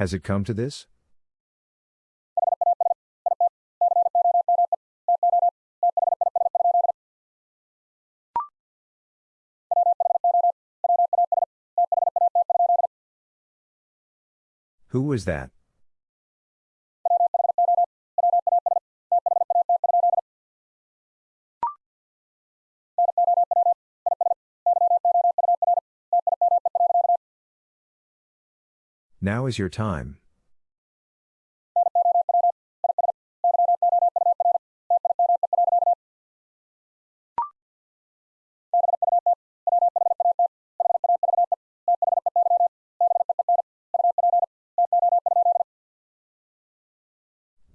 Has it come to this? Who was that? Now is your time.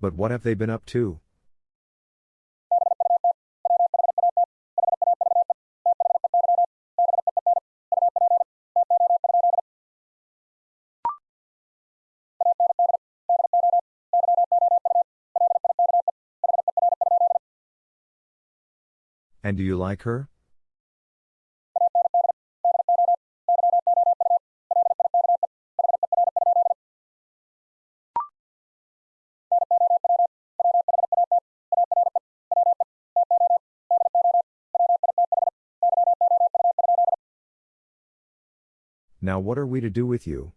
But what have they been up to? And do you like her? Now what are we to do with you?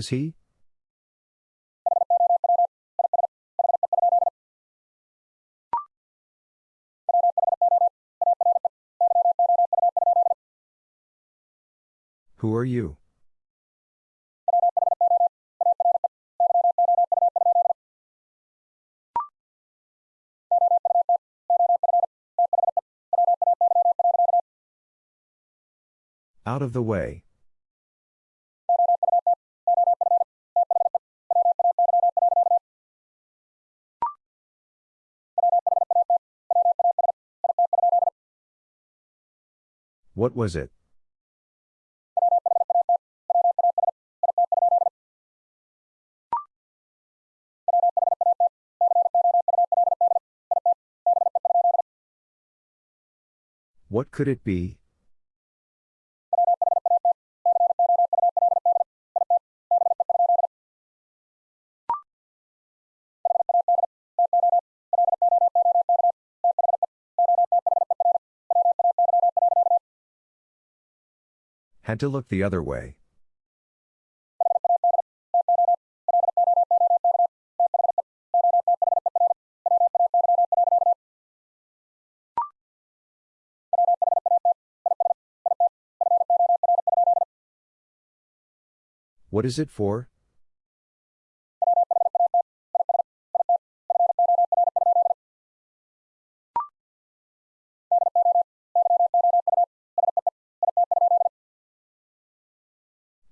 Is he? Who are you? Out of the way. What was it? What could it be? Had to look the other way. What is it for?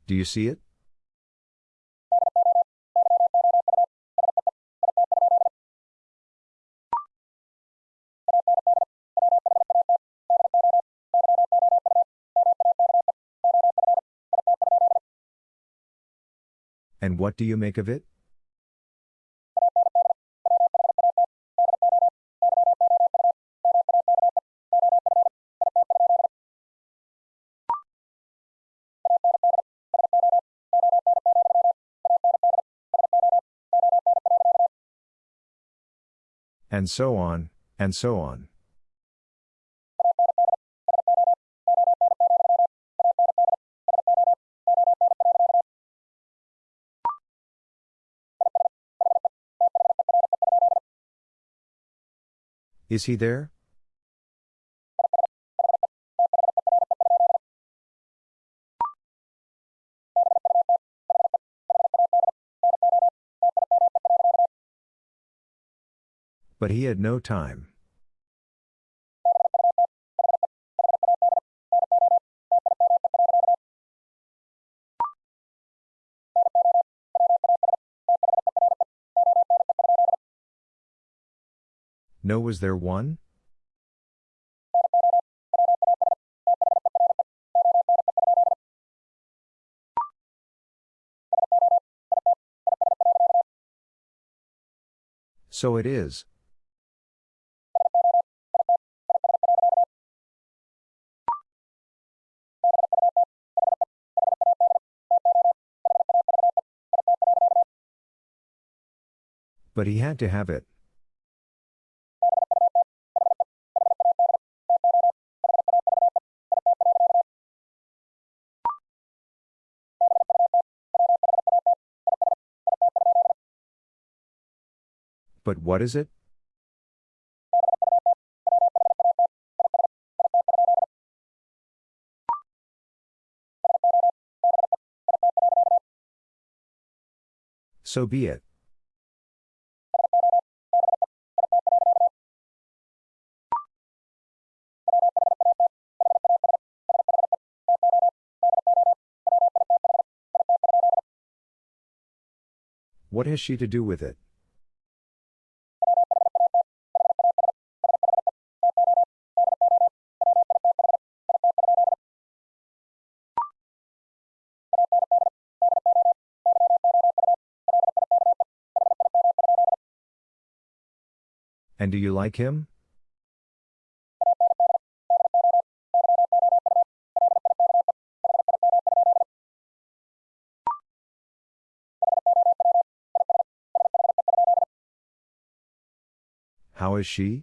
Do you see it? And what do you make of it? And so on, and so on. Is he there? But he had no time. No, was there one? So it is, But he had to have it. But what is it? So be it. What has she to do with it? And do you like him? How is she?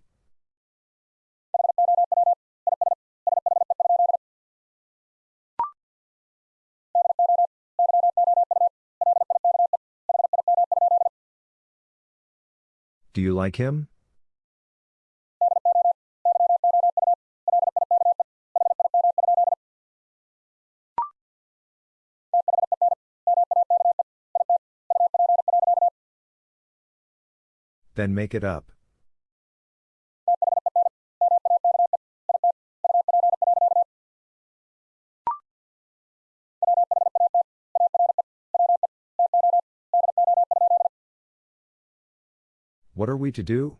Do you like him? Then make it up. What are we to do?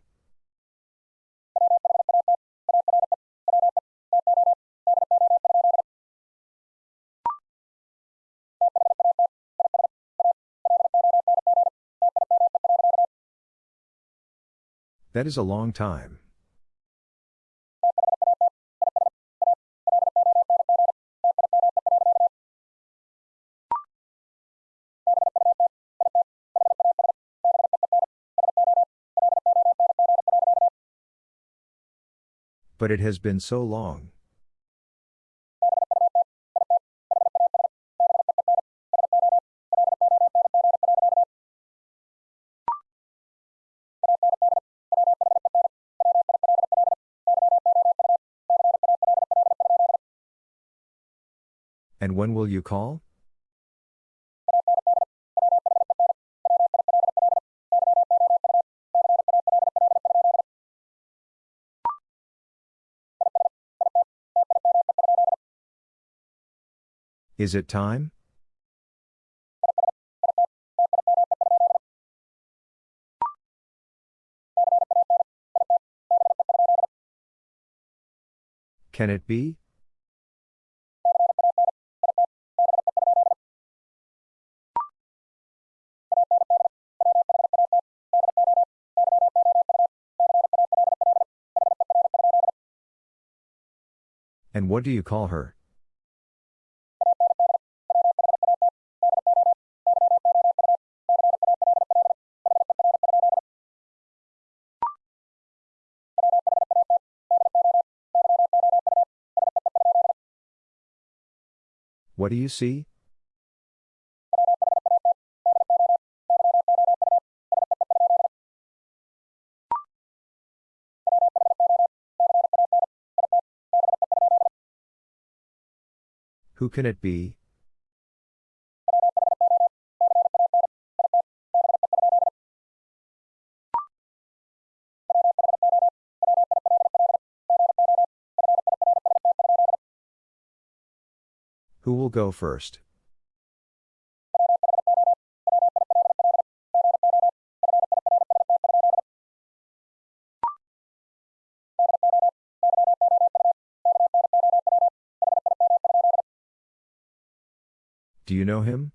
That is a long time. But it has been so long. And when will you call? Is it time? Can it be? And what do you call her? What do you see? Who can it be? Who will go first? Do you know him?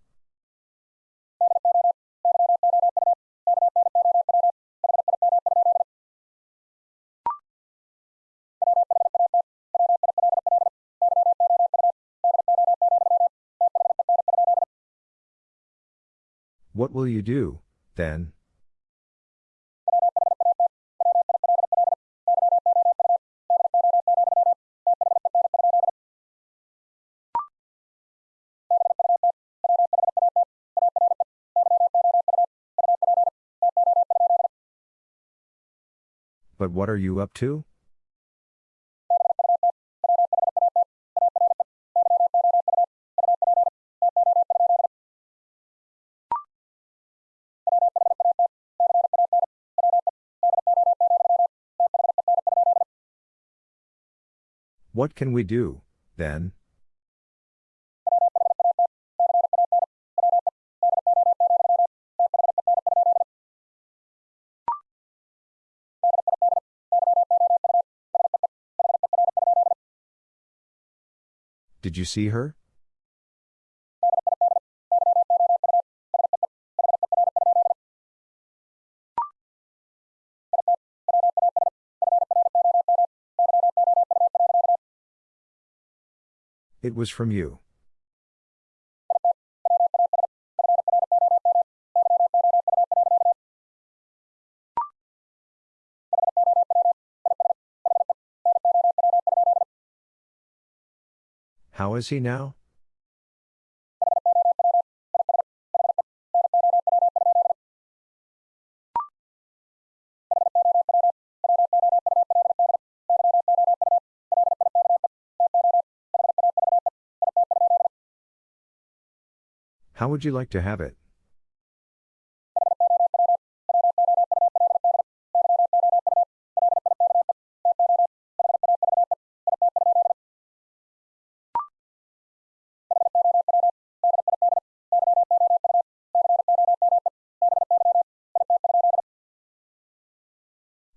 What will you do, then? But what are you up to? What can we do, then? Did you see her? It was from you. How is he now? Would you like to have it?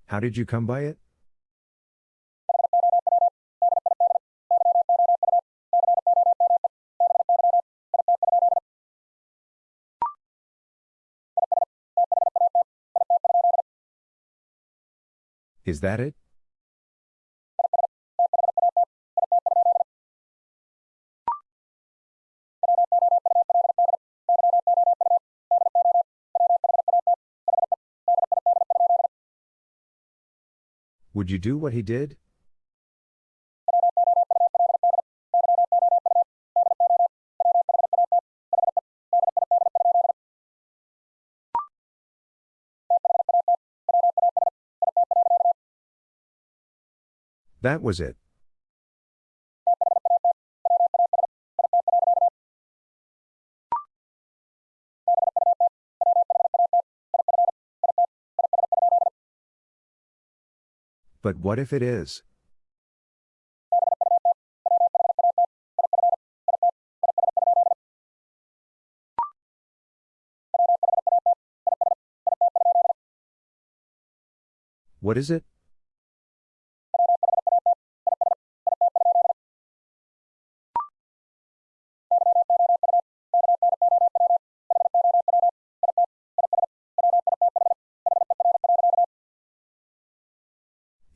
How did you come by it? Is that it? Would you do what he did? That was it. But what if it is? What is it?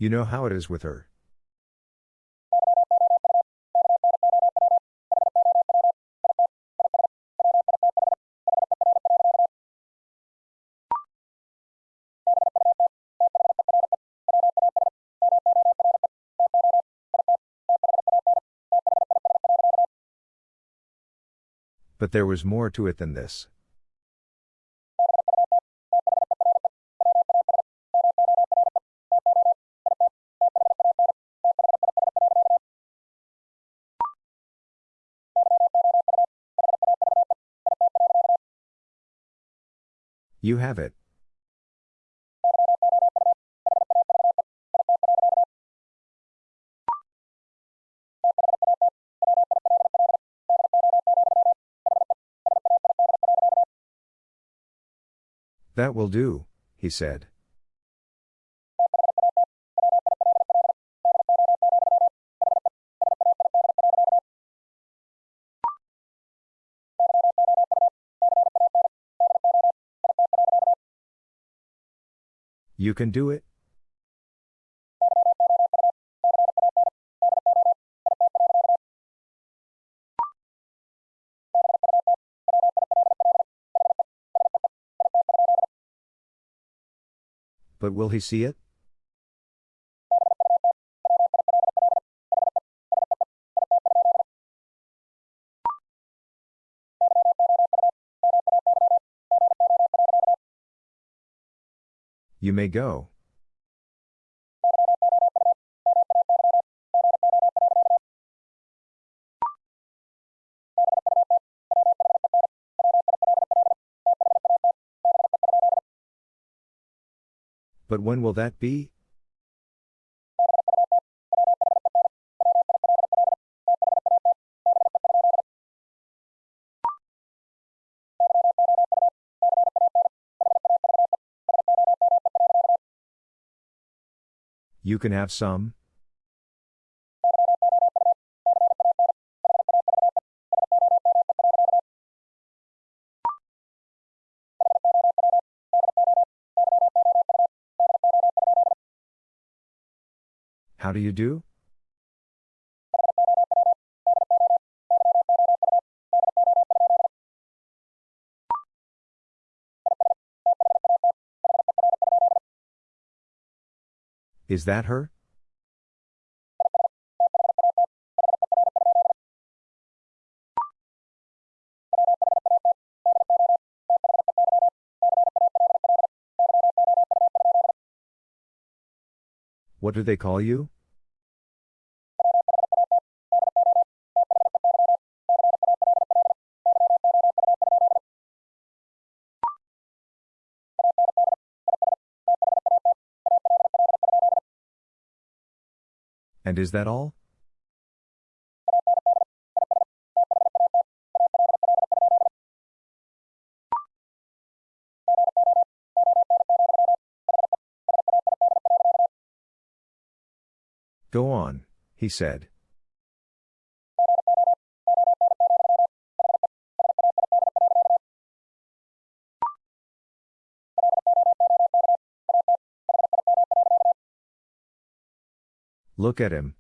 You know how it is with her. But there was more to it than this. You have it. That will do, he said. You can do it. But will he see it? You may go. But when will that be? You can have some? How do you do? Is that her? What do they call you? And is that all? Go on, he said. Look at him.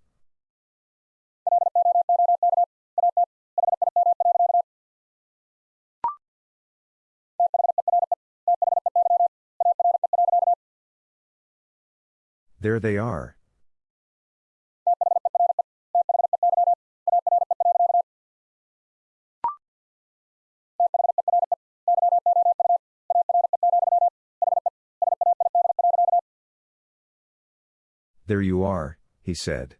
There they are. There you are, he said.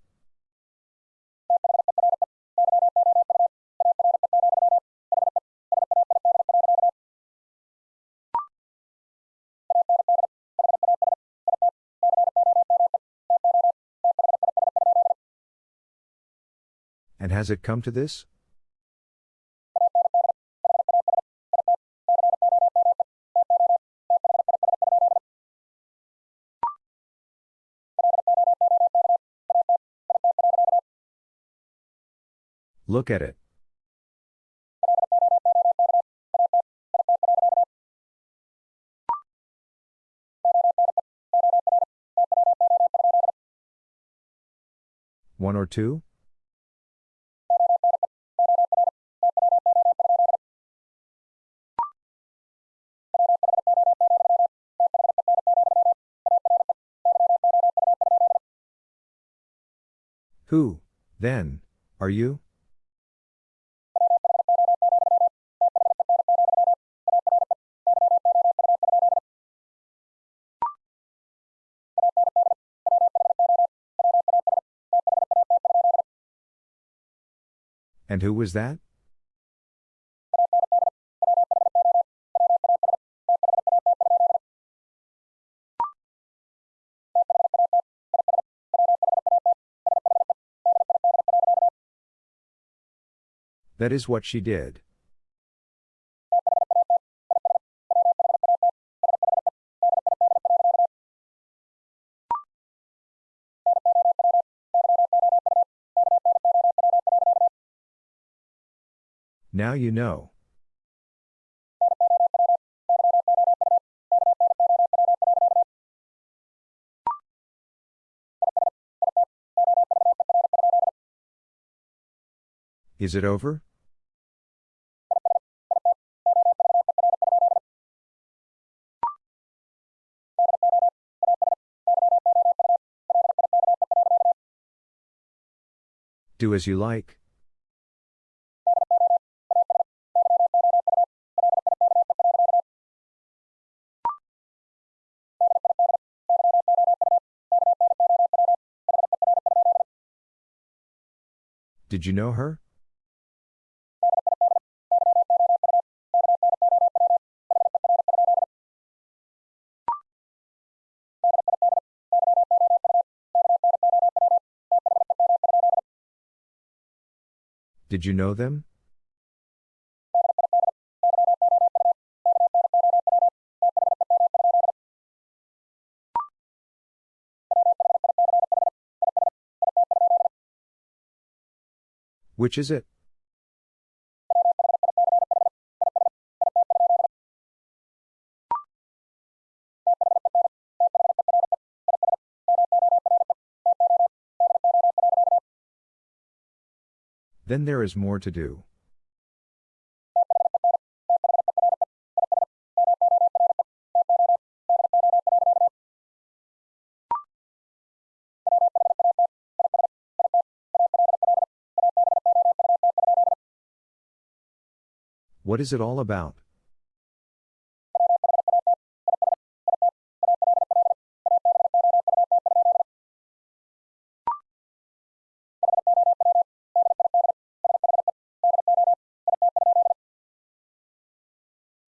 And has it come to this? Look at it. One or two? Who, then, are you? And who was that? That is what she did. Now you know. Is it over? Do as you like. Did you know her? Did you know them? Which is it? Then there is more to do. What is it all about?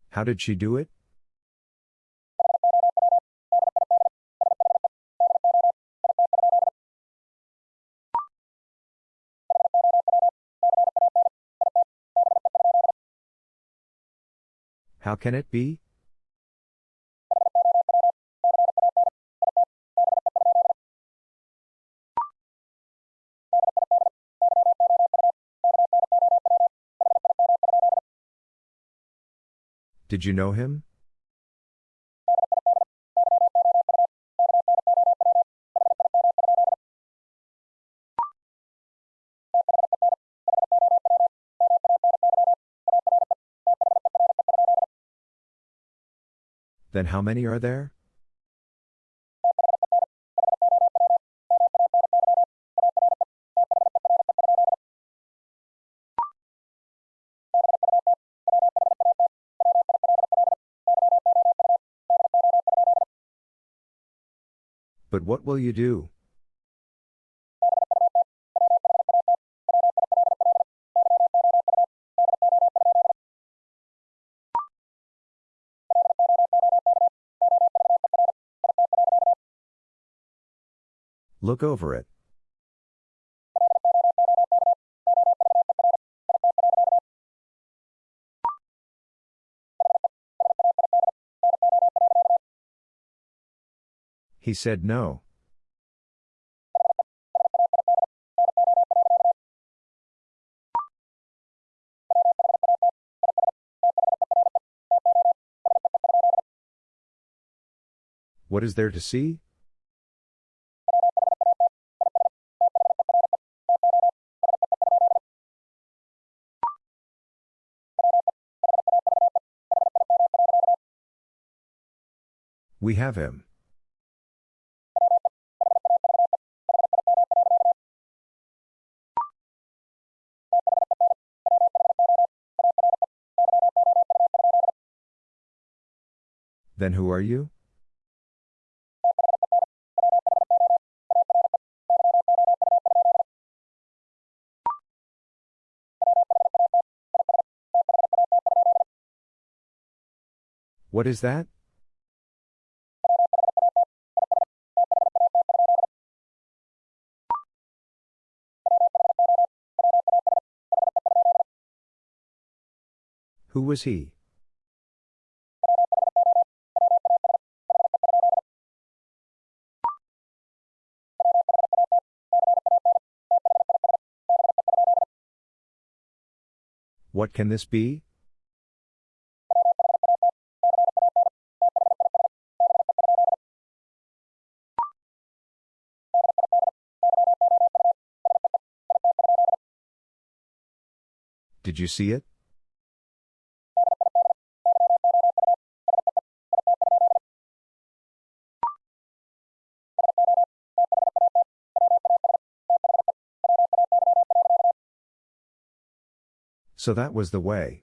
How did she do it? Can it be? Did you know him? Then how many are there? But what will you do? Look over it. He said no. What is there to see? We have him. Then who are you? What is that? Was he? What can this be? Did you see it? So that was the way.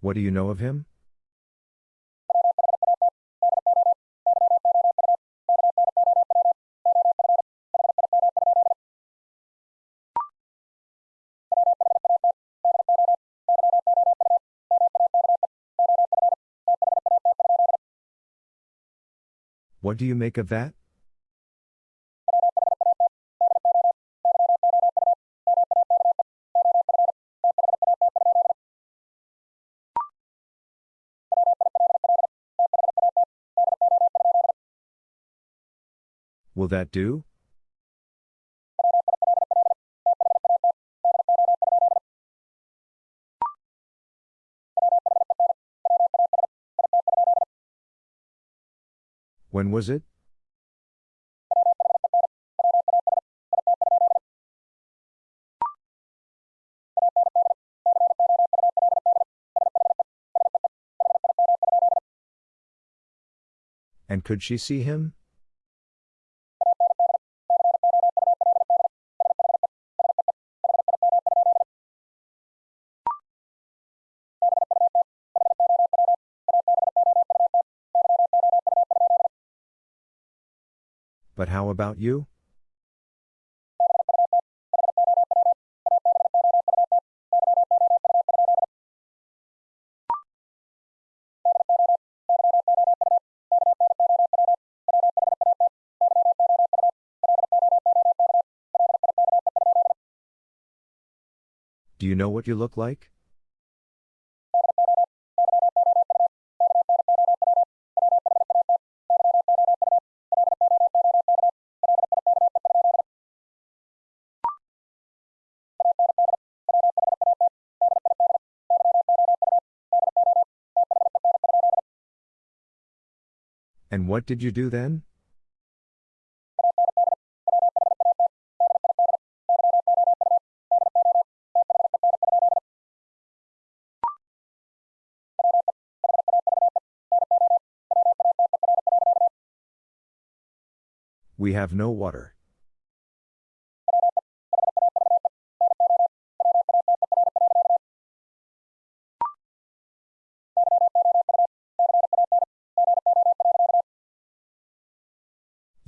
What do you know of him? What do you make of that? Will that do? When was it? And could she see him? How about you? Do you know what you look like? What did you do then? We have no water.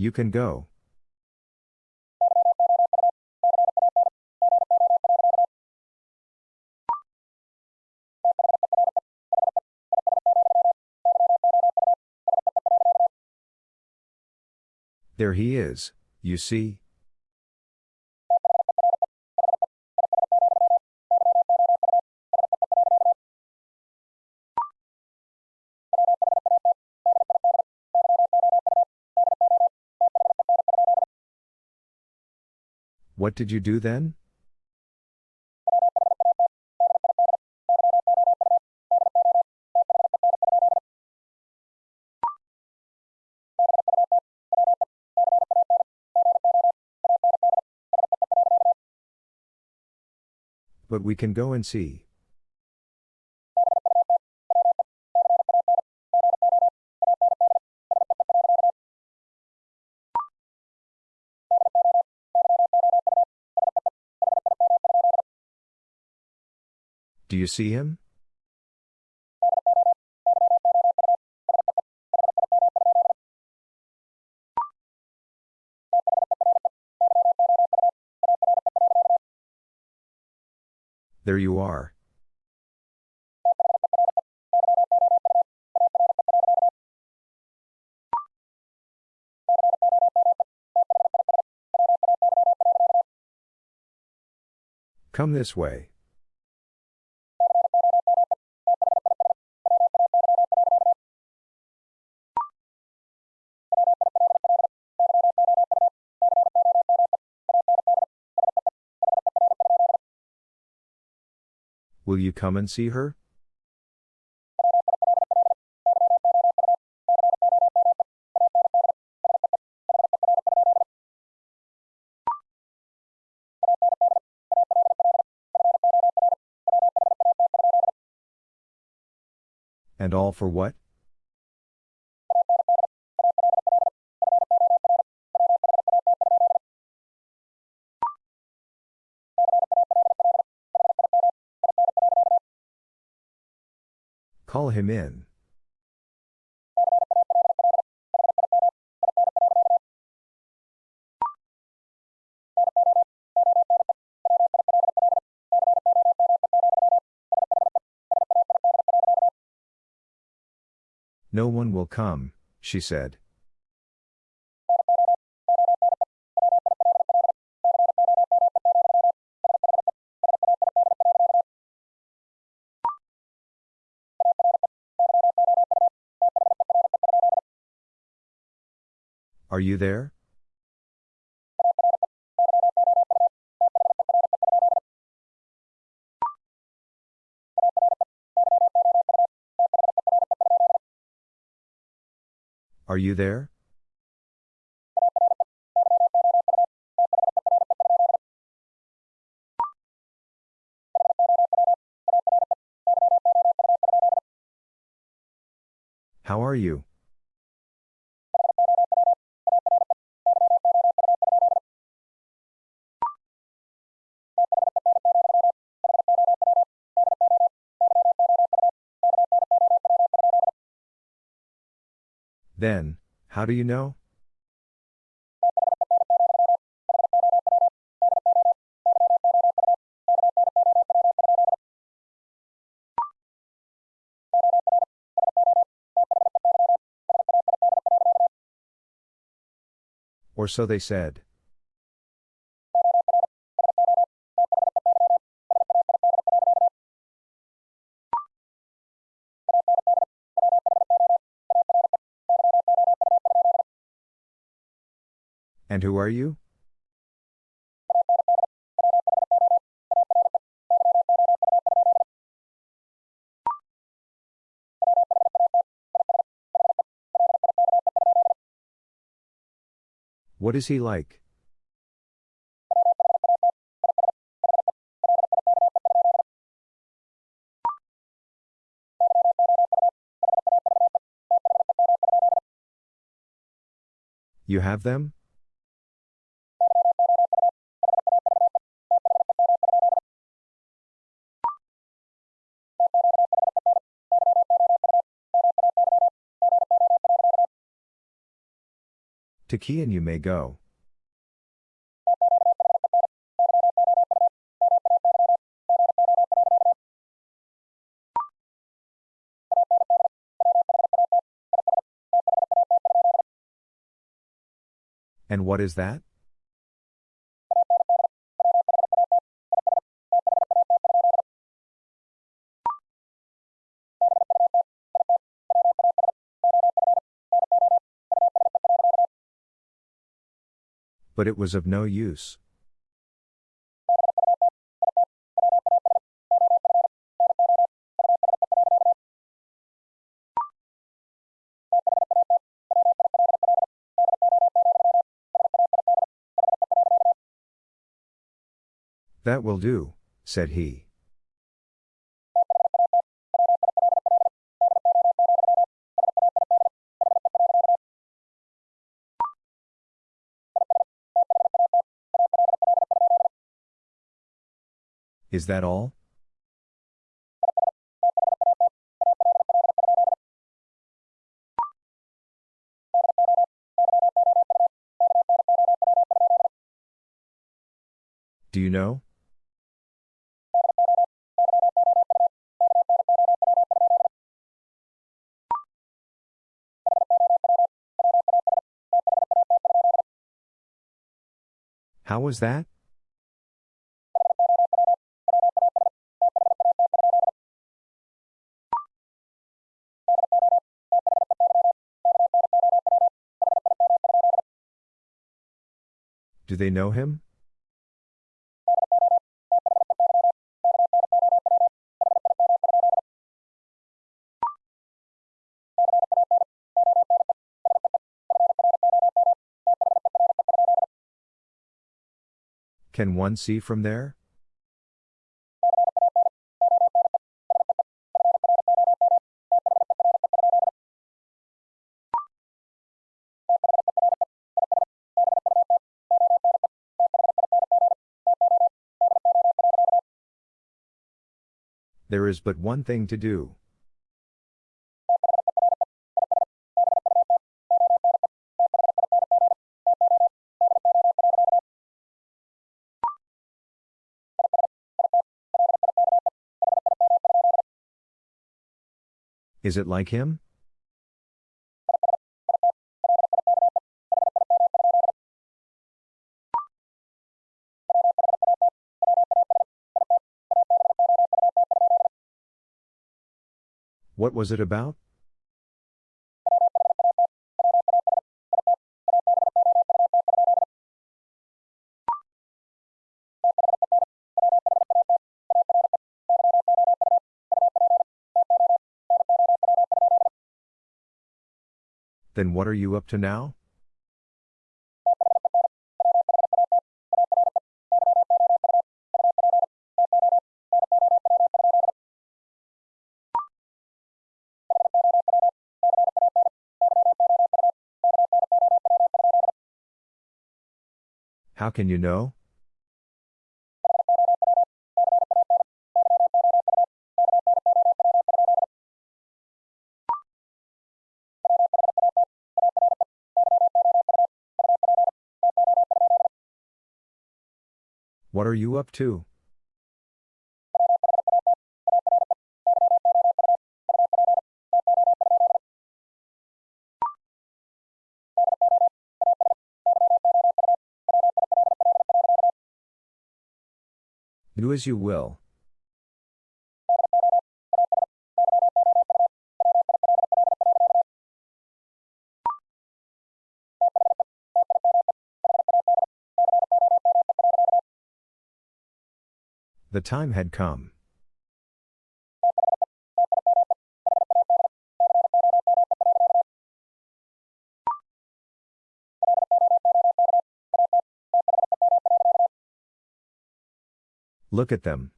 You can go. There he is, you see. What did you do then? But we can go and see. You see him? There you are. Come this way. Will you come and see her? And all for what? Him in. No one will come, she said. Are you there? Are you there? Then, how do you know? Or so they said. And who are you? What is he like? You have them? To key and you may go. And what is that? But it was of no use. That will do, said he. Is that all? Do you know? How was that? Do they know him? Can one see from there? There is but one thing to do. Is it like him? What was it about? Then what are you up to now? How can you know? What are you up to? Do as you will. The time had come. Look at them.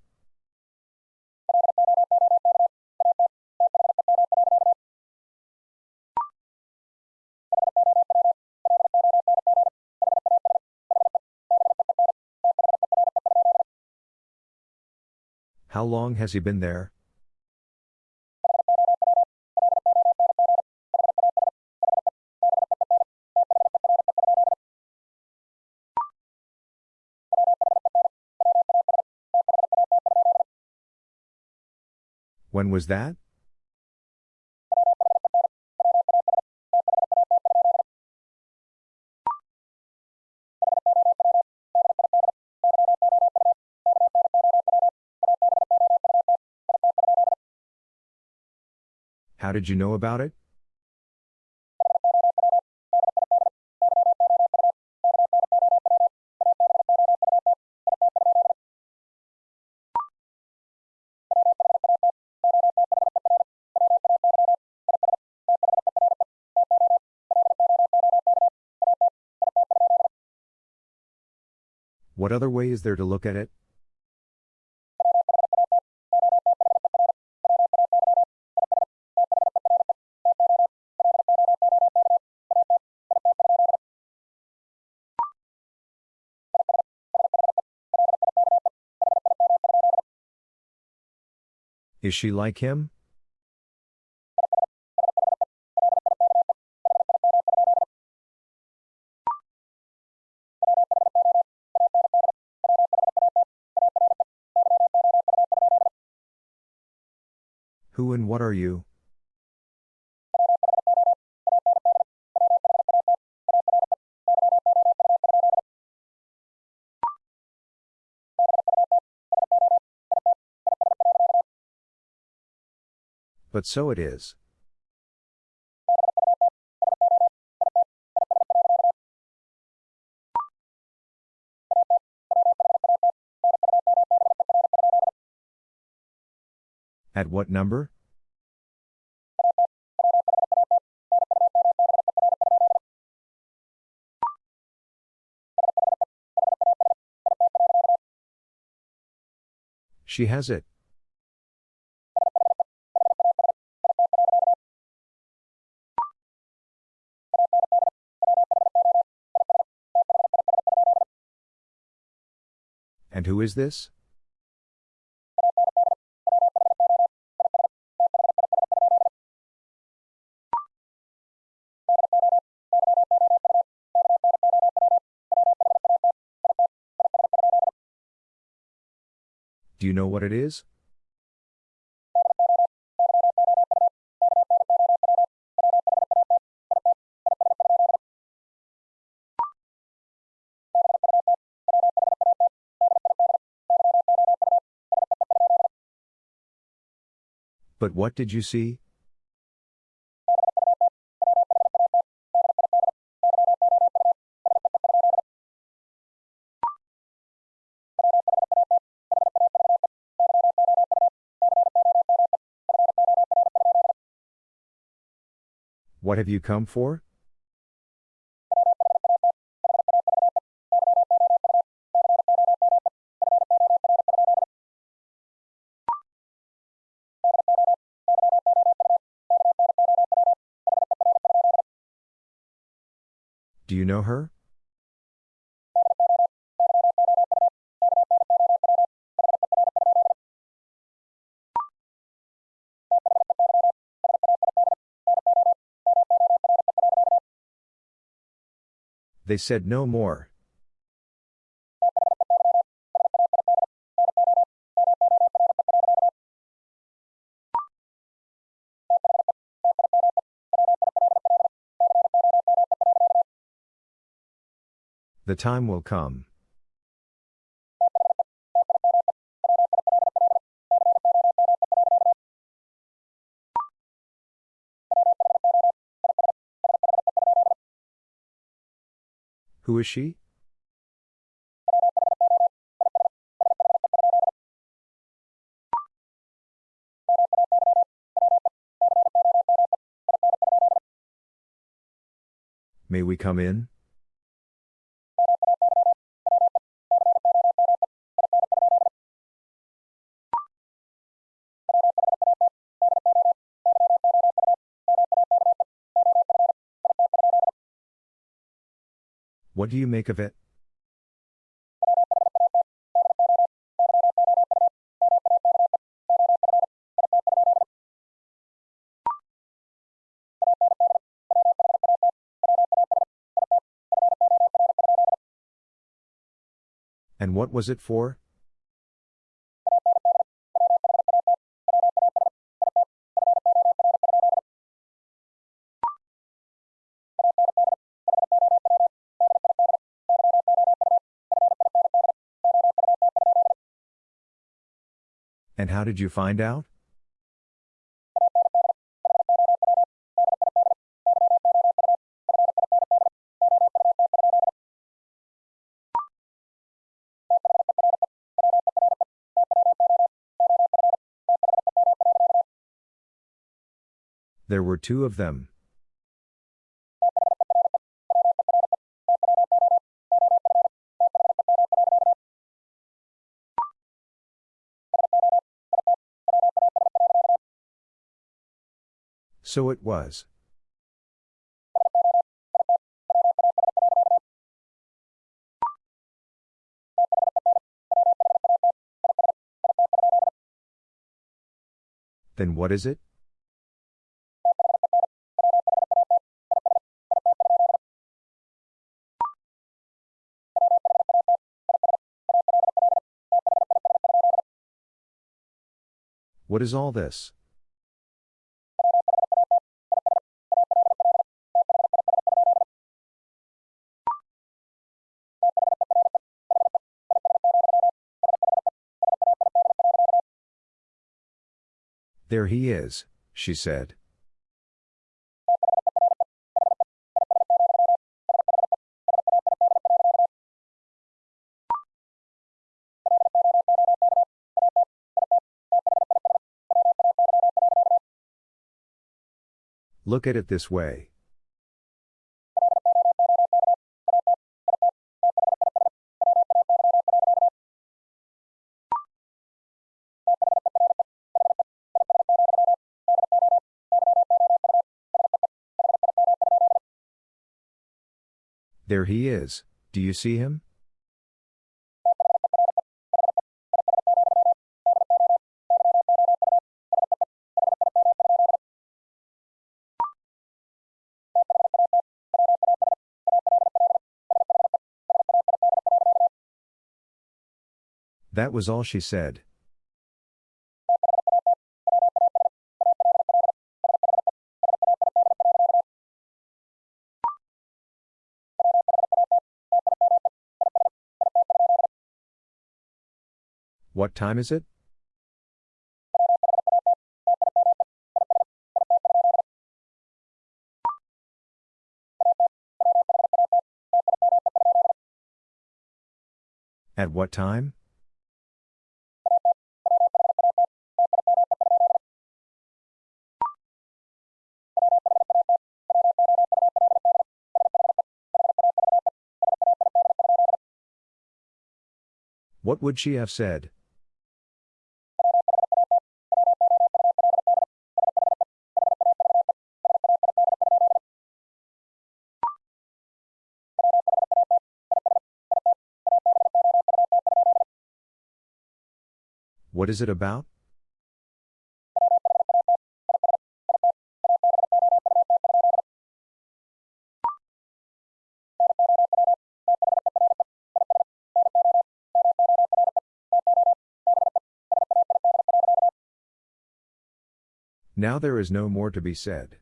How long has he been there? When was that? How did you know about it? What other way is there to look at it? Is she like him? What are you? But so it is. At what number? She has it. And who is this? Do you know what it is? But what did you see? What have you come for? Do you know her? They said no more. The time will come. Who is she? May we come in? What do you make of it? And what was it for? How did you find out? There were two of them. So it was. Then what is it? What is all this? There he is, she said. Look at it this way. There he is, do you see him? That was all she said. What time is it? At what time? What would she have said? What is it about? Now there is no more to be said.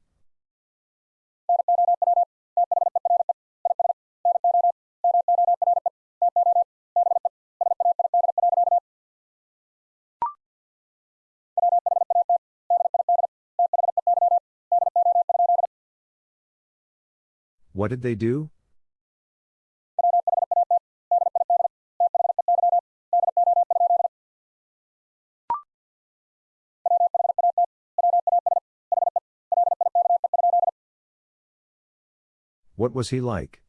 What did they do? What was he like?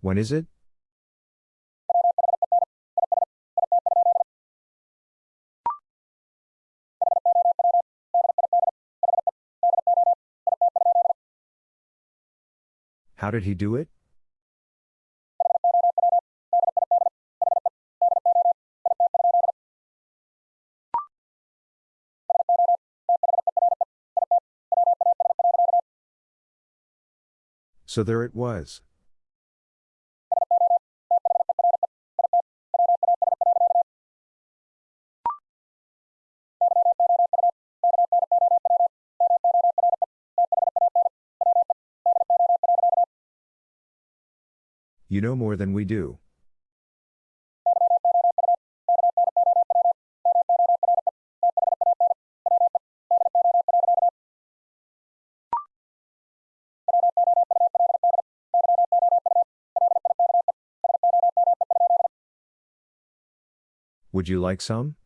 When is it? How did he do it? So there it was. You know more than we do. Would you like some?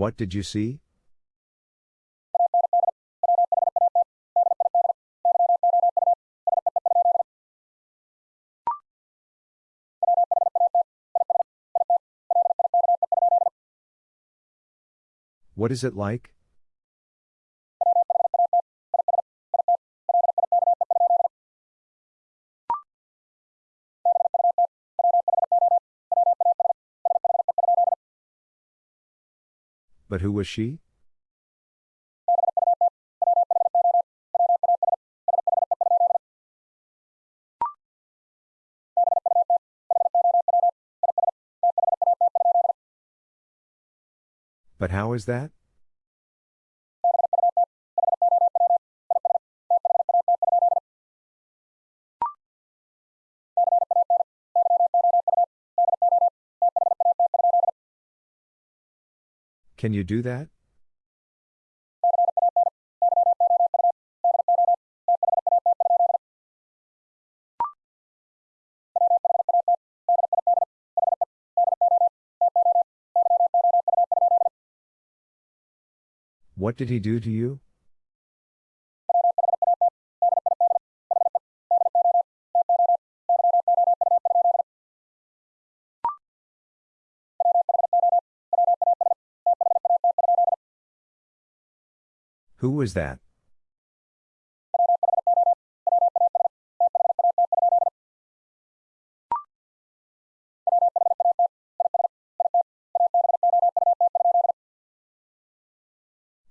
What did you see? What is it like? But who was she? But how is that? Can you do that? What did he do to you? Who was that?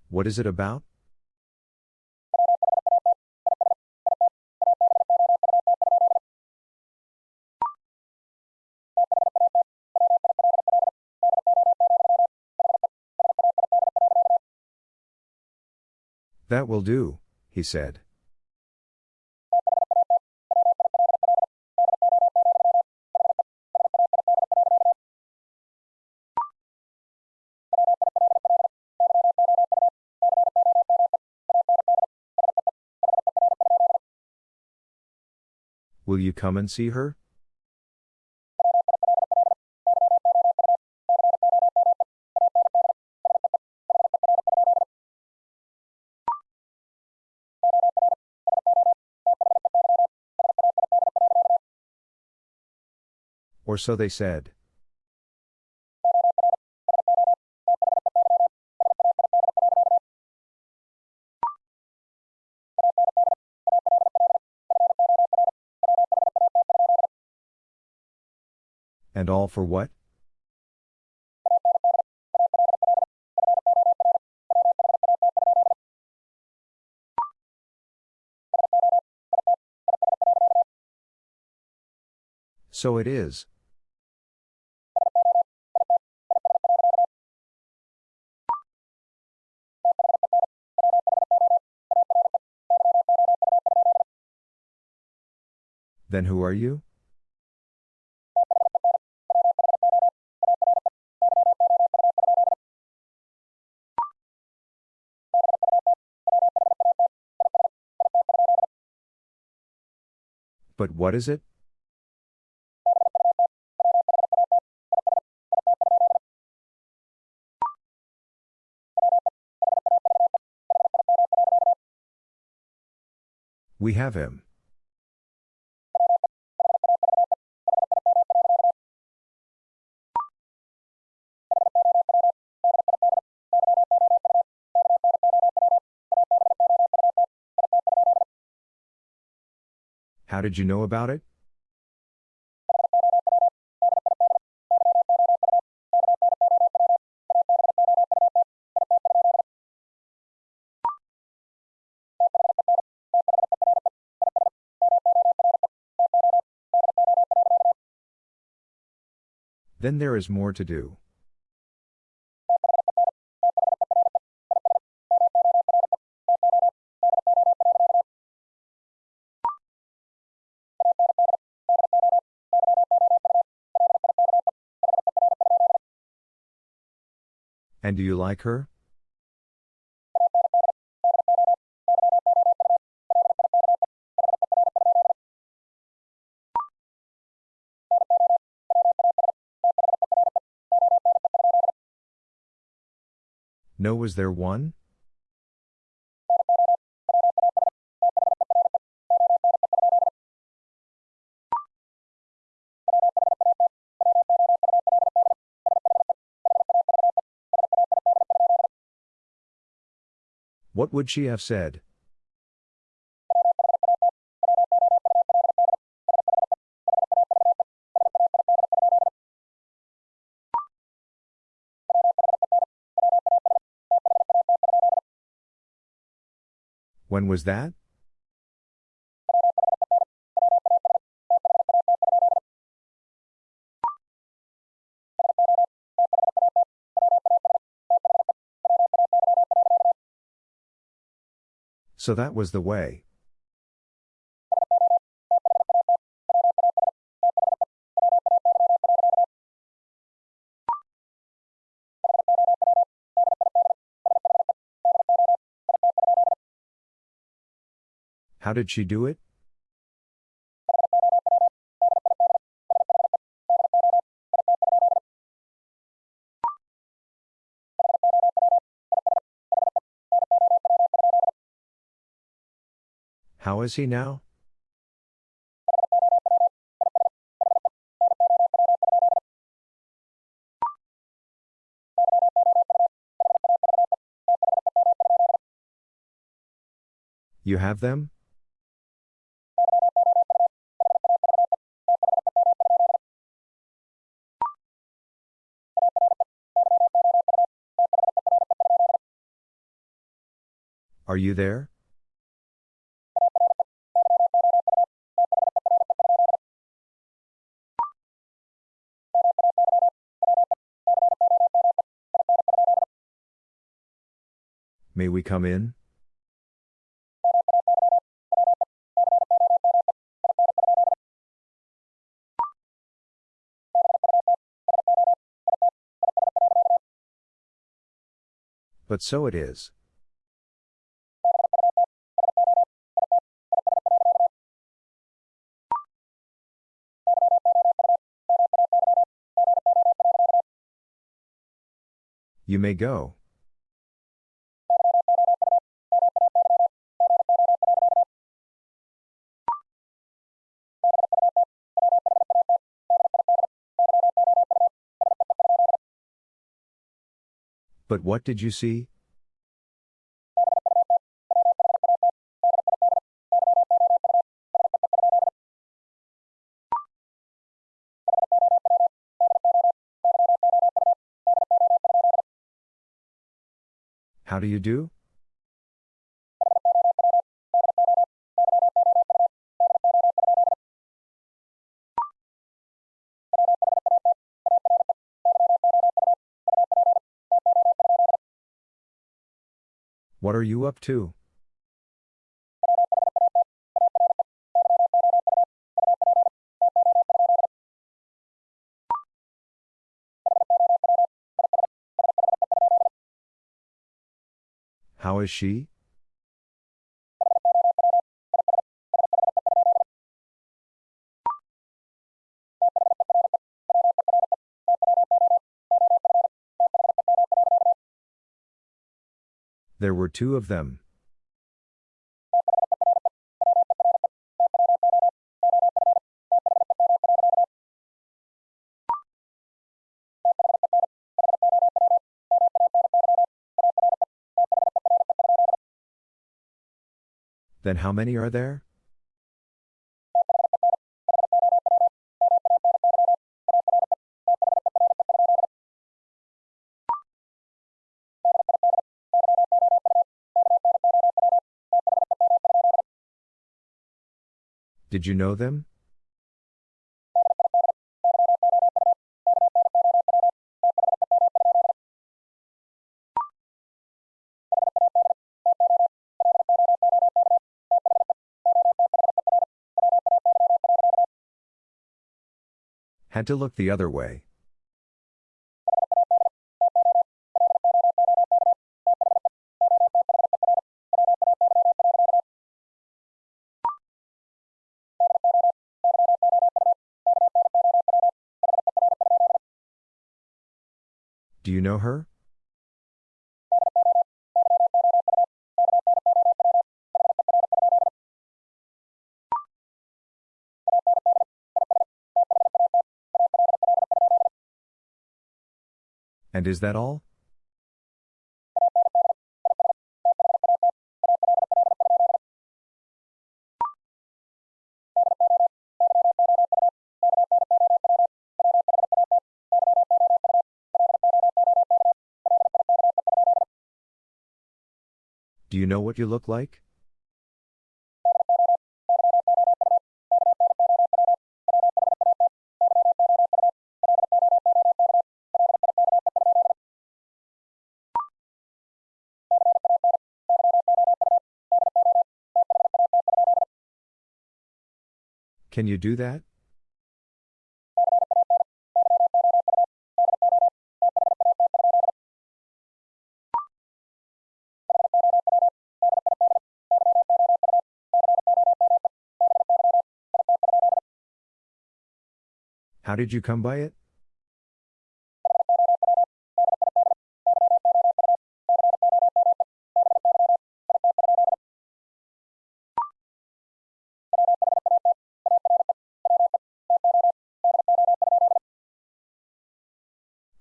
What is it about? That will do, he said. Will you come and see her? Or so they said. And all for what? So it is. Then who are you? But what is it? We have him. How did you know about it? Then there is more to do. And do you like her? No, was there one? What would she have said? When was that? So that was the way. How did she do it? How is he now? You have them? Are you there? May we come in? But so it is. You may go. But what did you see? How do you do? What are you up to? How is she? There were two of them. Then how many are there? Did you know them? Had to look the other way. Her? And is that all? Do you know what you look like? Can you do that? How did you come by it?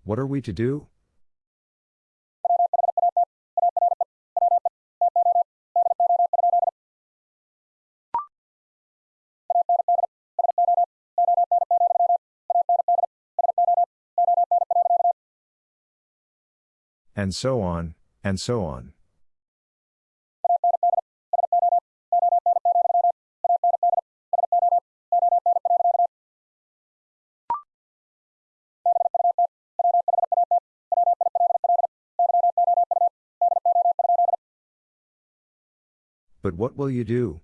What are we to do? and so on, and so on. But what will you do?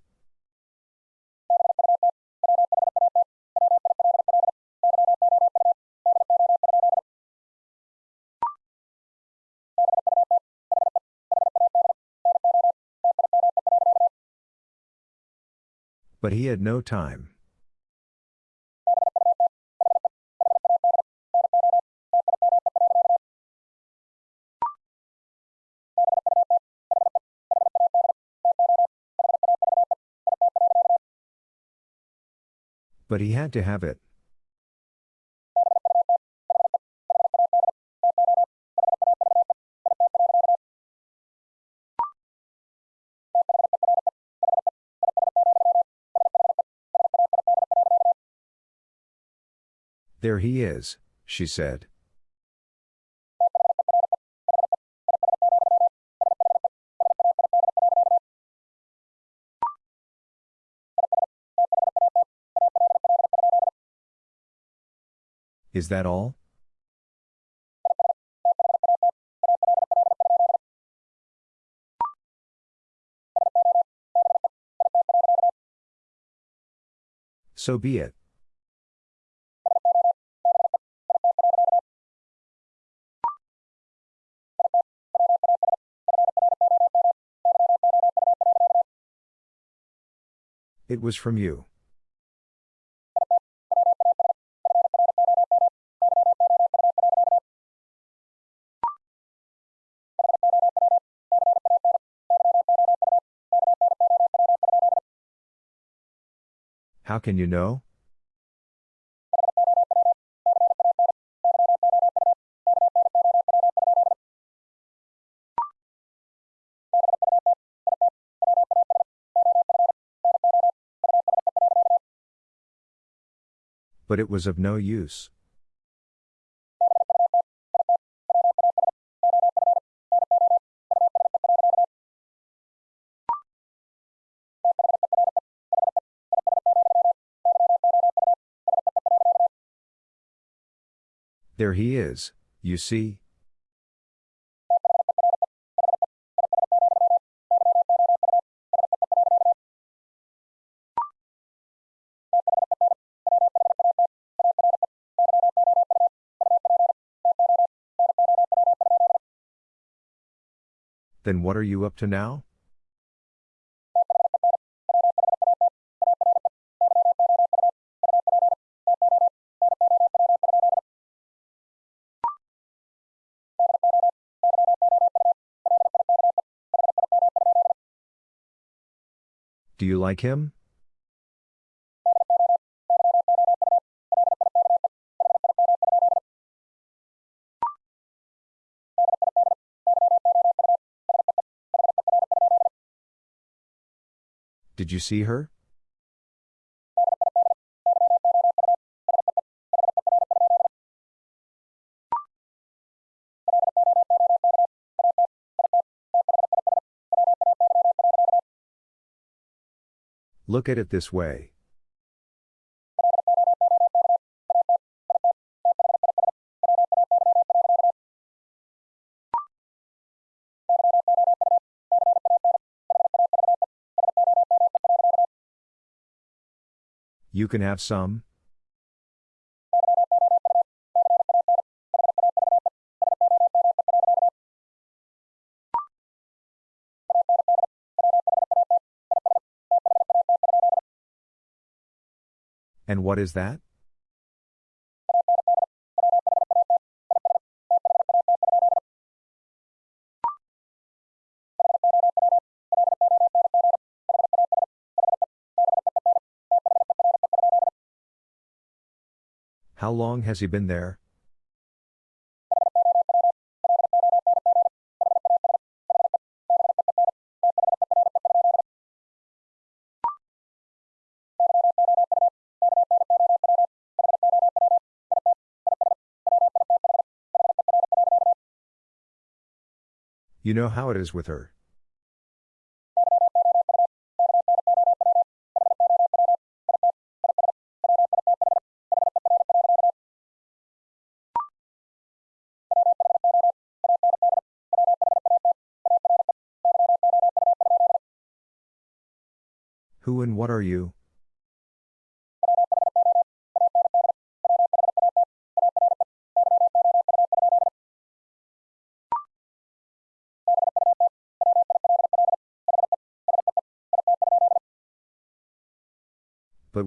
But he had no time. But he had to have it. There he is, she said. Is that all? So be it. It was from you. How can you know? But it was of no use. There he is, you see. Then what are you up to now? Do you like him? Did you see her? Look at it this way. You can have some? And what is that? Long has he been there? You know how it is with her.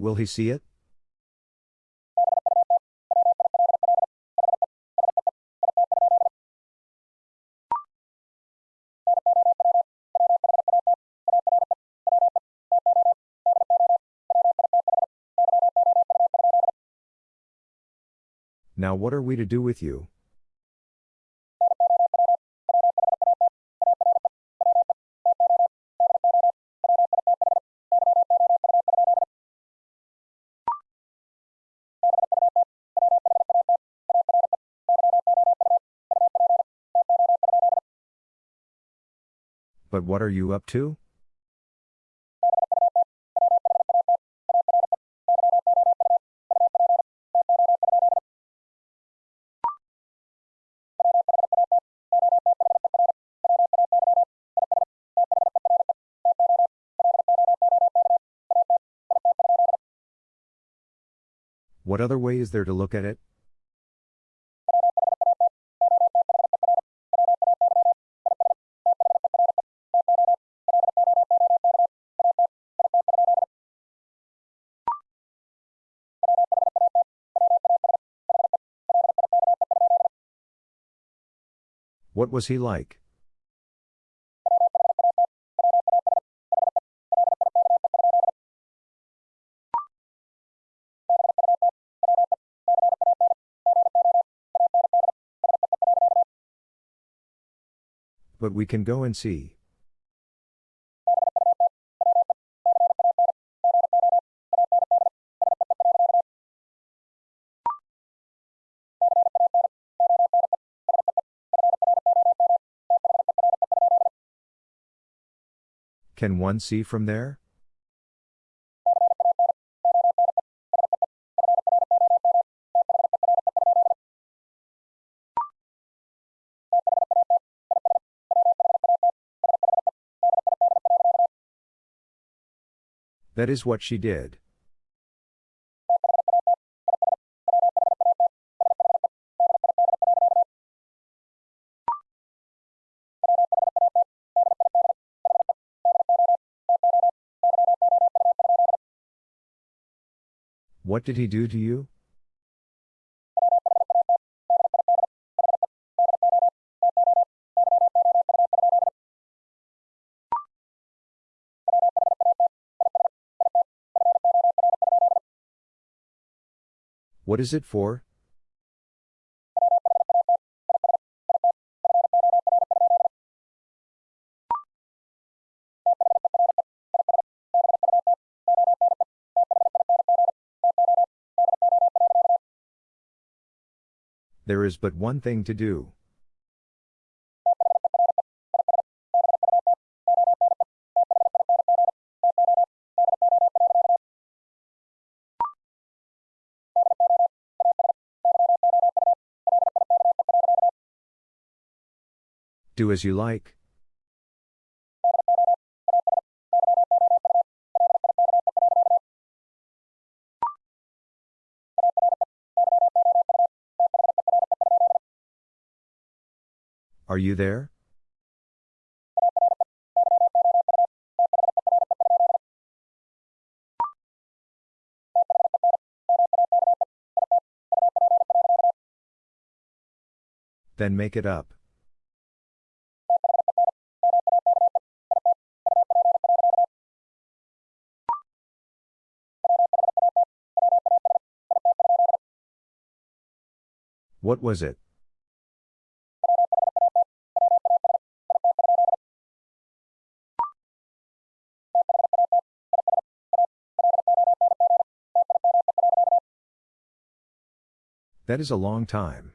Will he see it? Now what are we to do with you? But what are you up to? What other way is there to look at it? What was he like? But we can go and see. Can one see from there? That is what she did. What did he do to you? What is it for? There is but one thing to do. Do as you like. Are you there? Then make it up. What was it? That is a long time.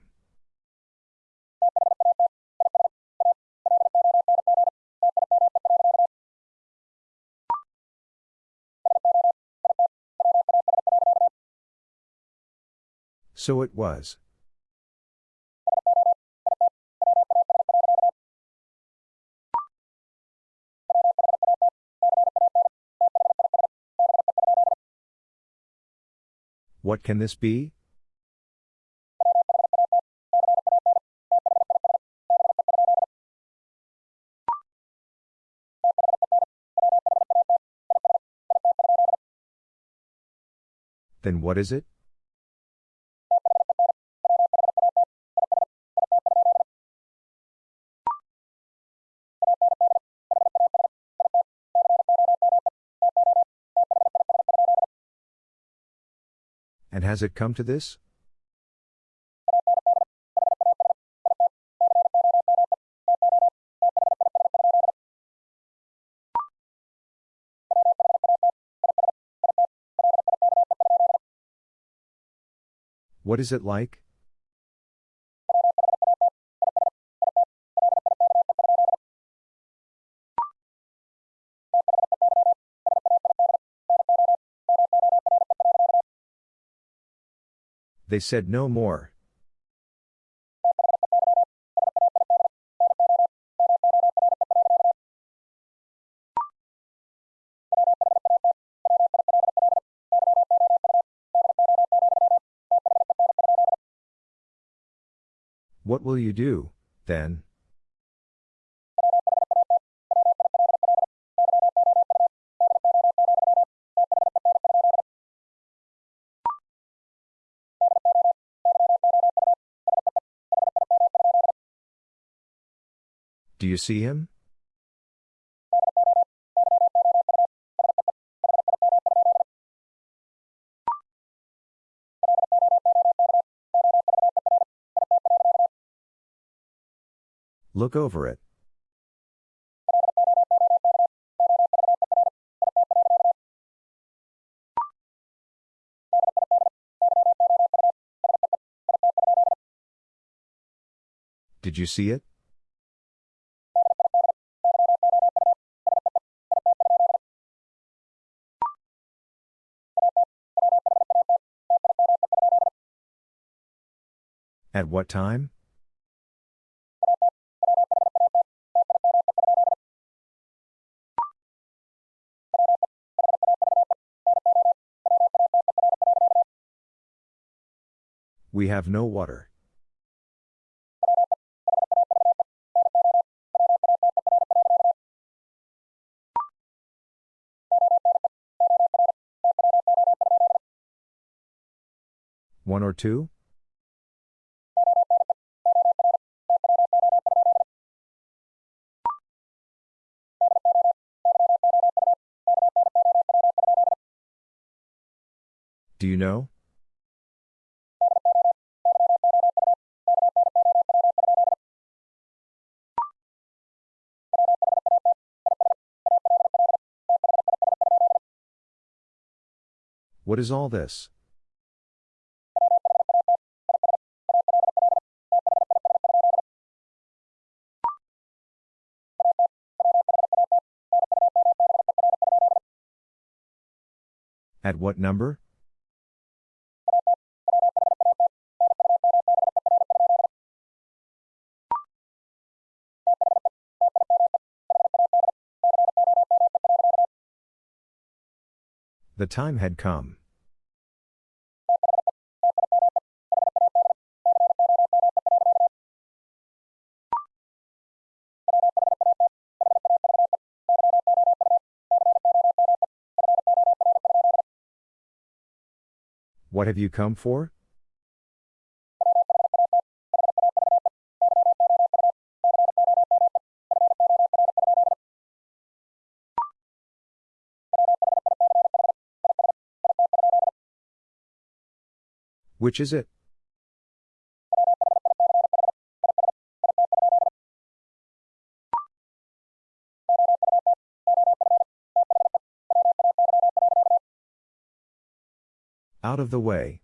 So it was. What can this be? Then what is it? And has it come to this? What is it like? They said no more. What will you do, then? Do you see him? Look over it. Did you see it? At what time? We have no water. One or two? Do you know? What is all this? At what number? The time had come. What have you come for? Which is it? Out of the way.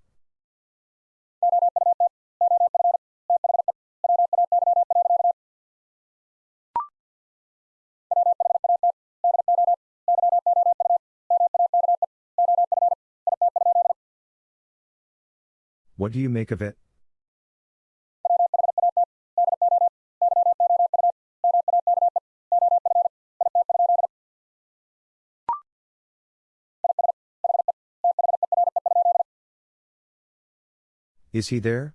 What do you make of it? Is he there?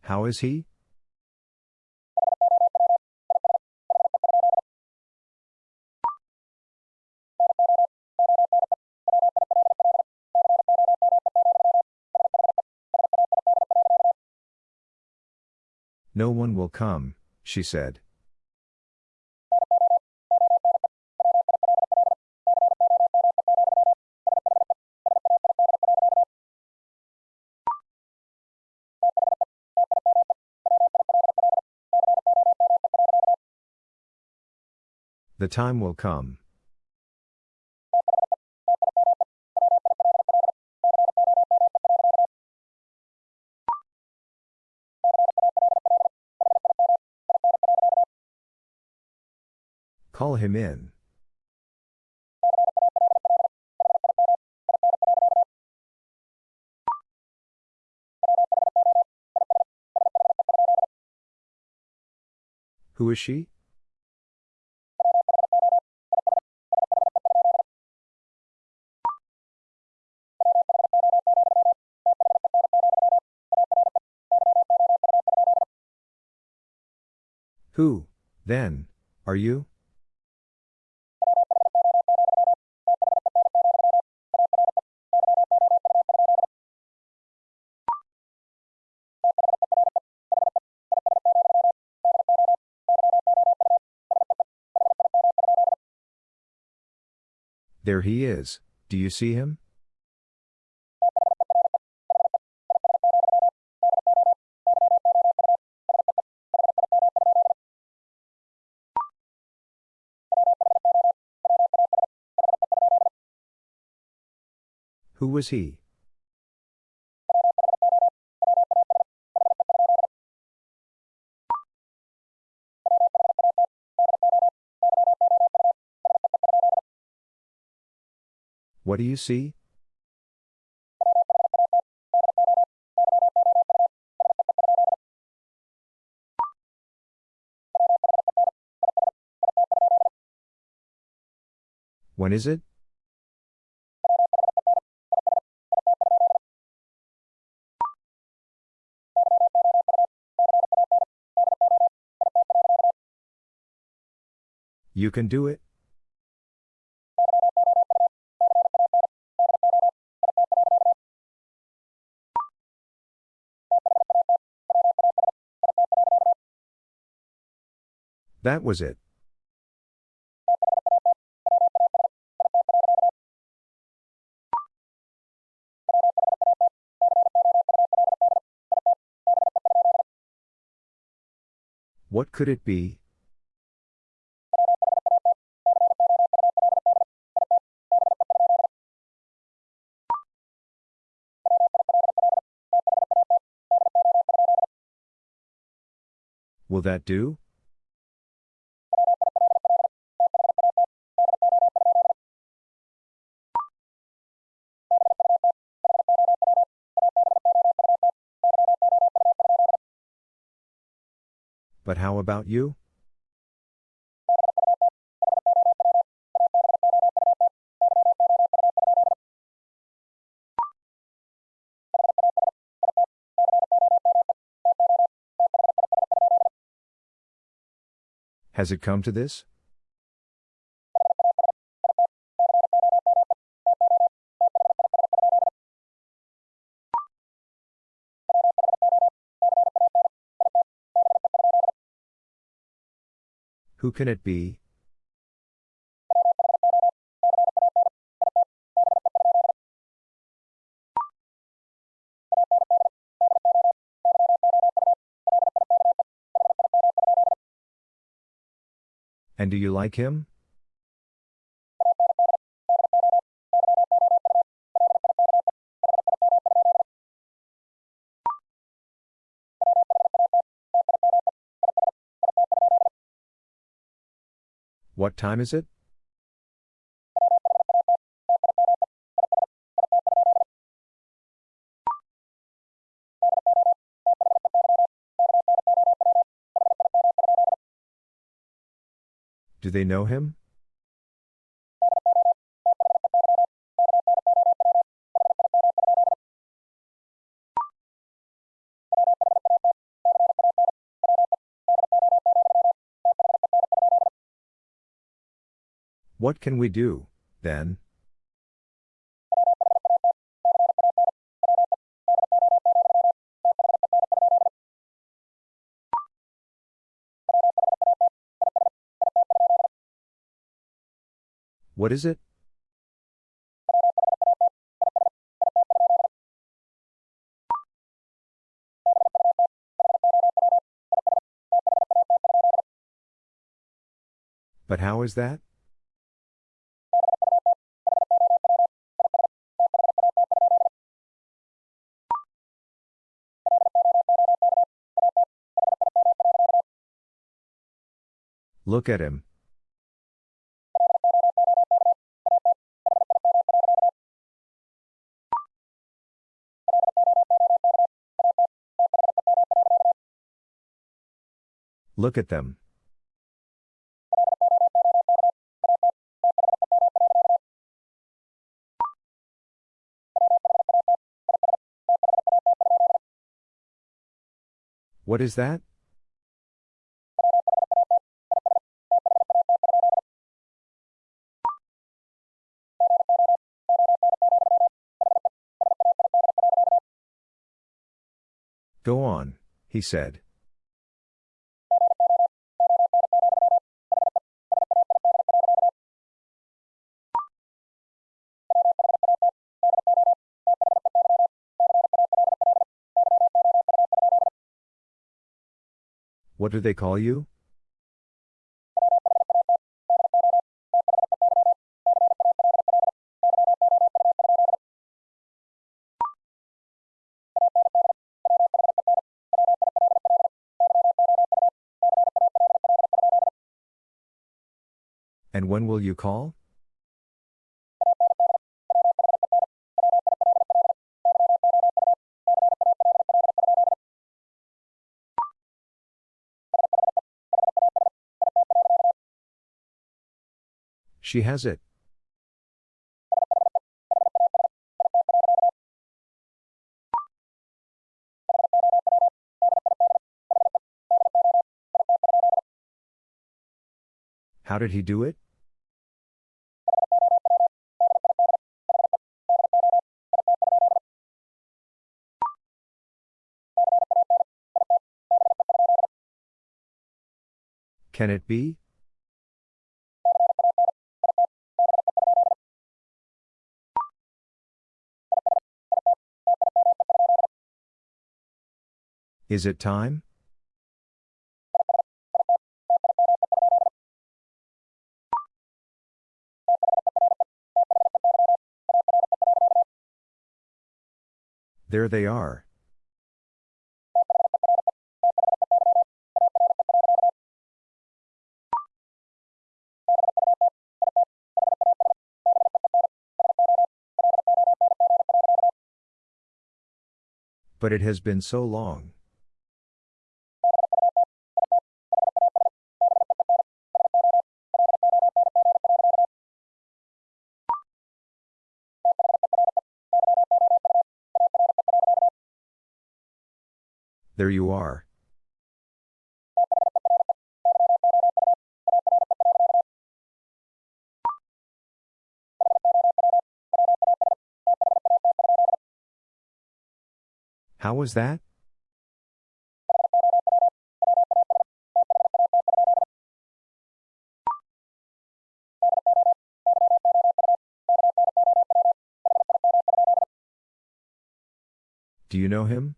How is he? No one will come, she said. The time will come. Call him in. Who is she? Who, then, are you? There he is, do you see him? Who was he? What do you see? When is it? You can do it? That was it. What could it be? Will that do? But how about you? Has it come to this? Who can it be? And do you like him? What time is it? Do they know him? What can we do, then? What is it? But how is that? Look at him. Look at them. What is that? Go on, he said. What do they call you? And when will you call? She has it. How did he do it? Can it be? Is it time? There they are. But it has been so long. There you are. How was that? Do you know him?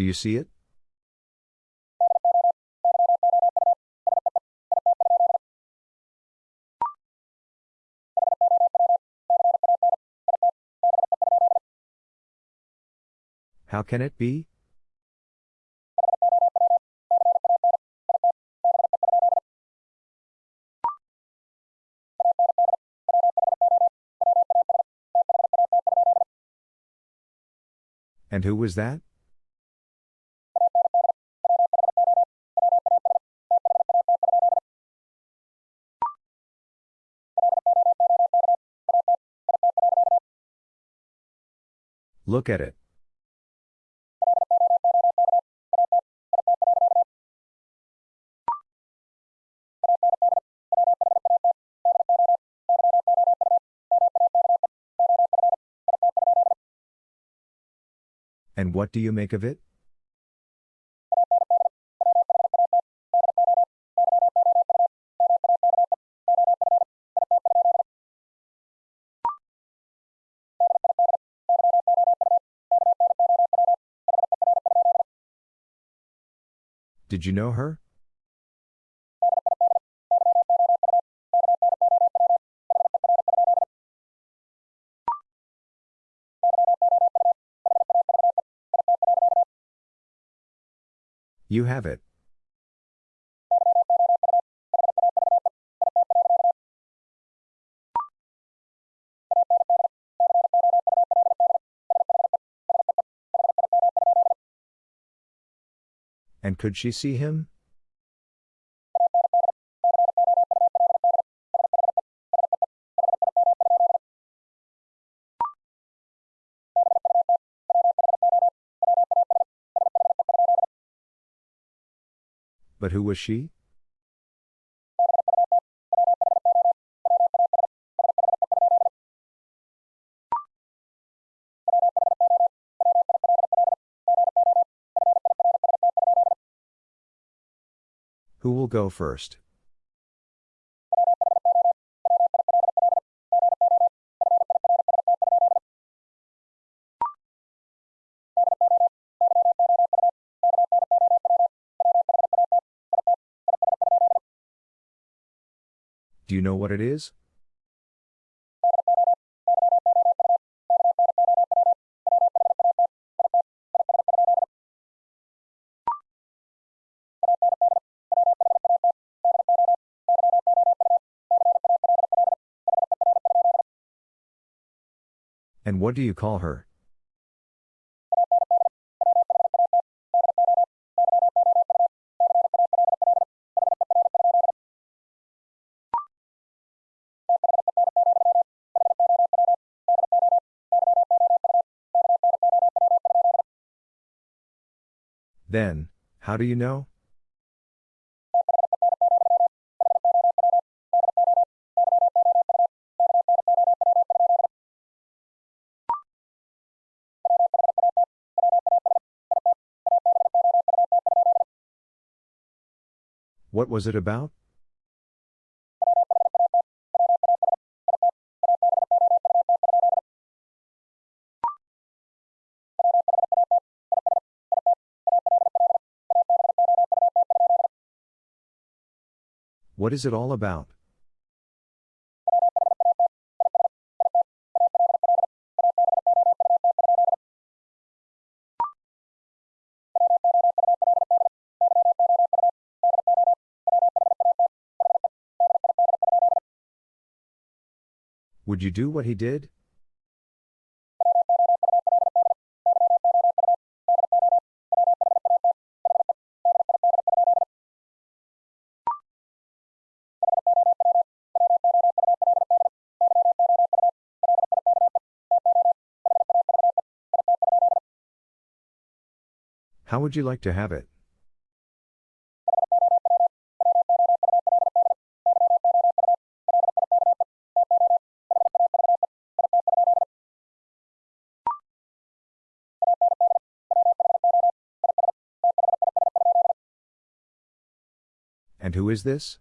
Do you see it? How can it be? And who was that? Look at it. And what do you make of it? Did you know her? You have it. Could she see him? But who was she? Go first? Do you know what it is? And what do you call her? Then, how do you know? What was it about? What is it all about? Would you do what he did? How would you like to have it? Is this?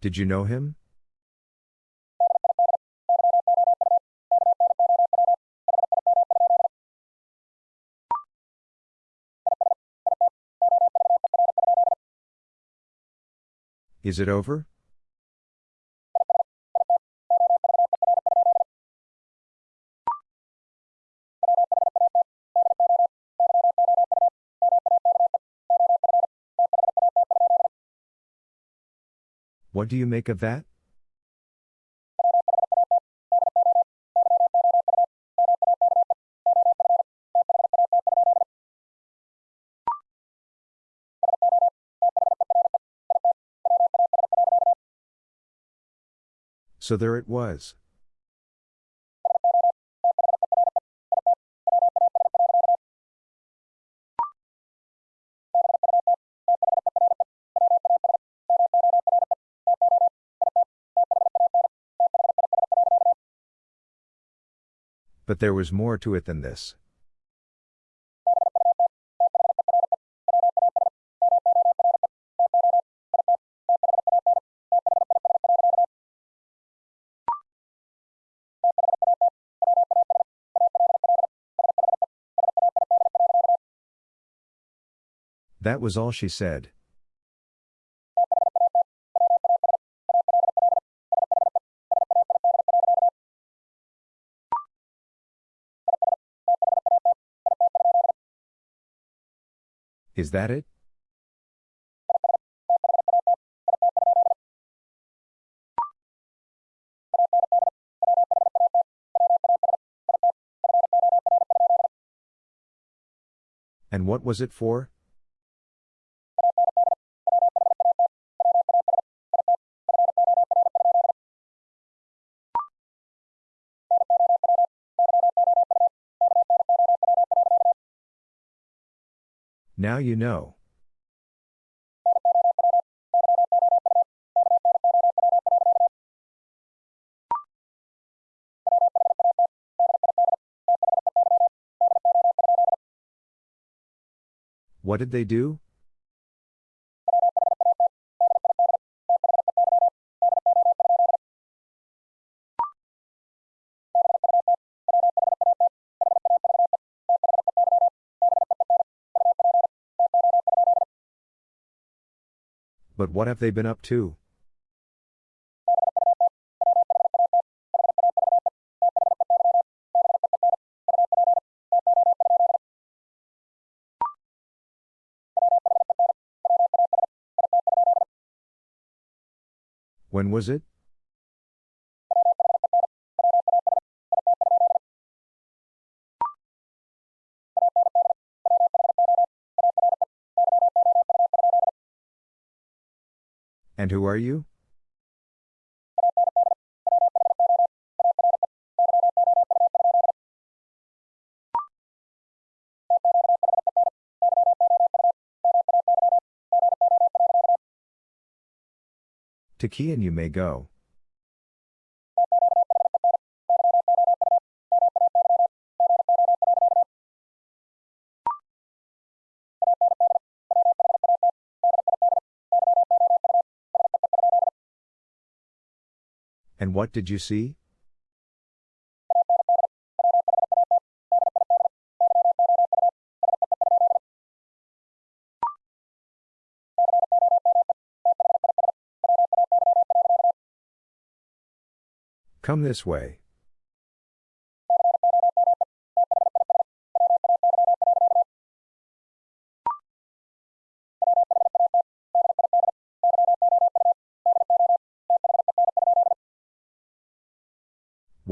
Did you know him? Is it over? What do you make of that? So there it was. But there was more to it than this. That was all she said. Is that it? And what was it for? Now you know. What did they do? But what have they been up to? When was it? And who are you? To Kian you may go. What did you see? Come this way.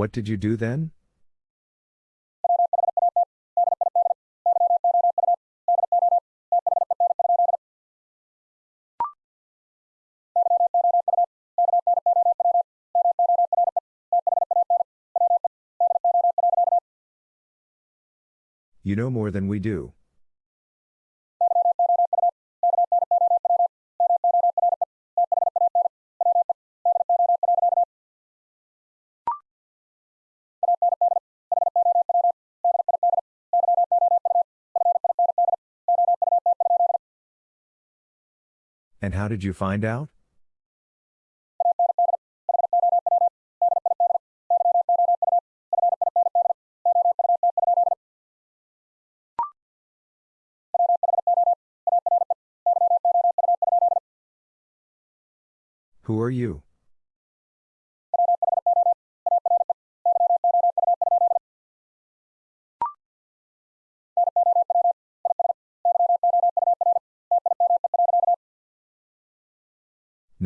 What did you do then? You know more than we do. And how did you find out? Who are you?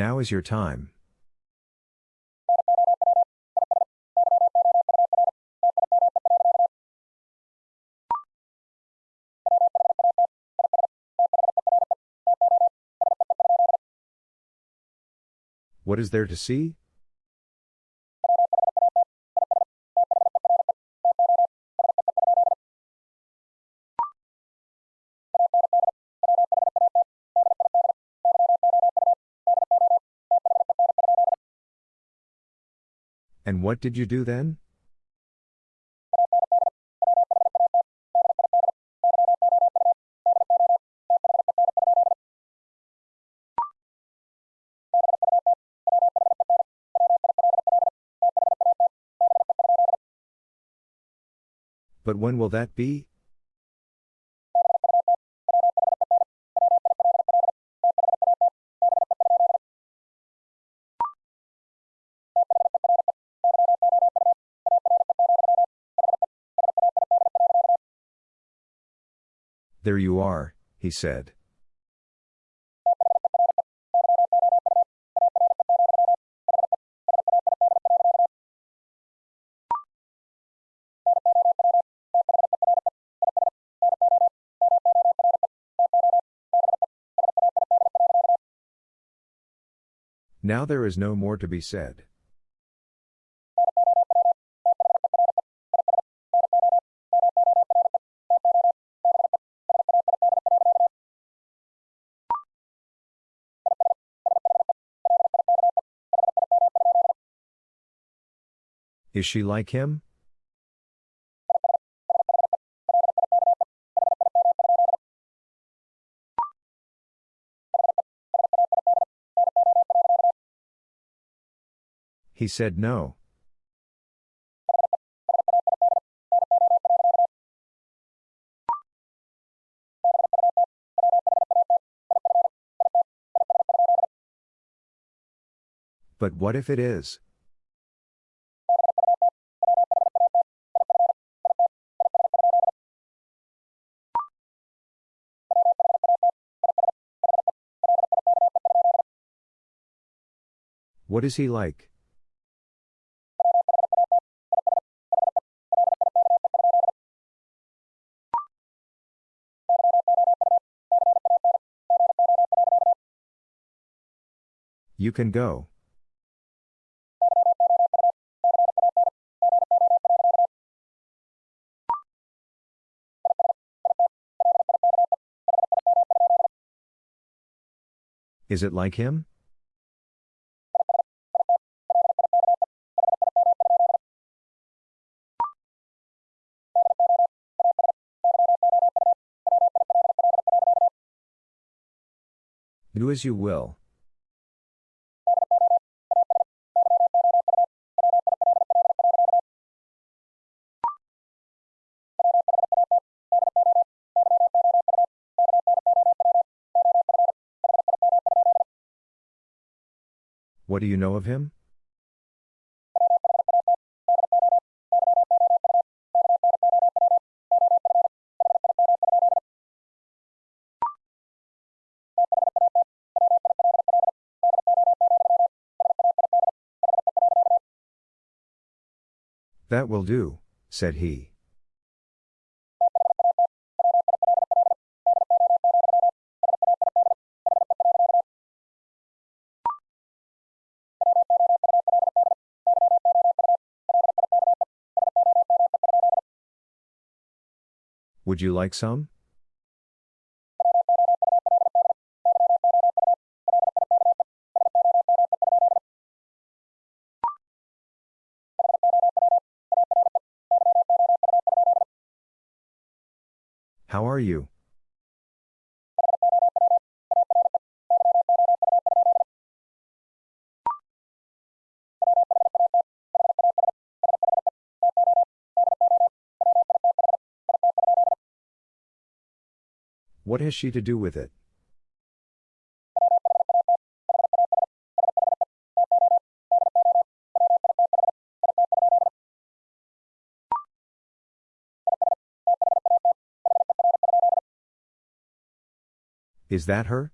Now is your time. What is there to see? And what did you do then? But when will that be? There you are, he said. Now there is no more to be said. Is she like him? He said no. But what if it is? What is he like? You can go. Is it like him? Do as you will. What do you know of him? That will do, said he. Would you like some? What has she to do with it? Is that her?